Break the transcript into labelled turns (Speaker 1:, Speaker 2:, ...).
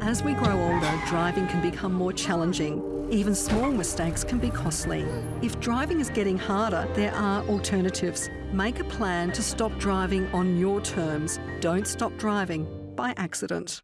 Speaker 1: As we grow older, driving can become more challenging. Even small mistakes can be costly. If driving is getting harder, there are alternatives. Make a plan to stop driving on your terms. Don't stop driving by accident.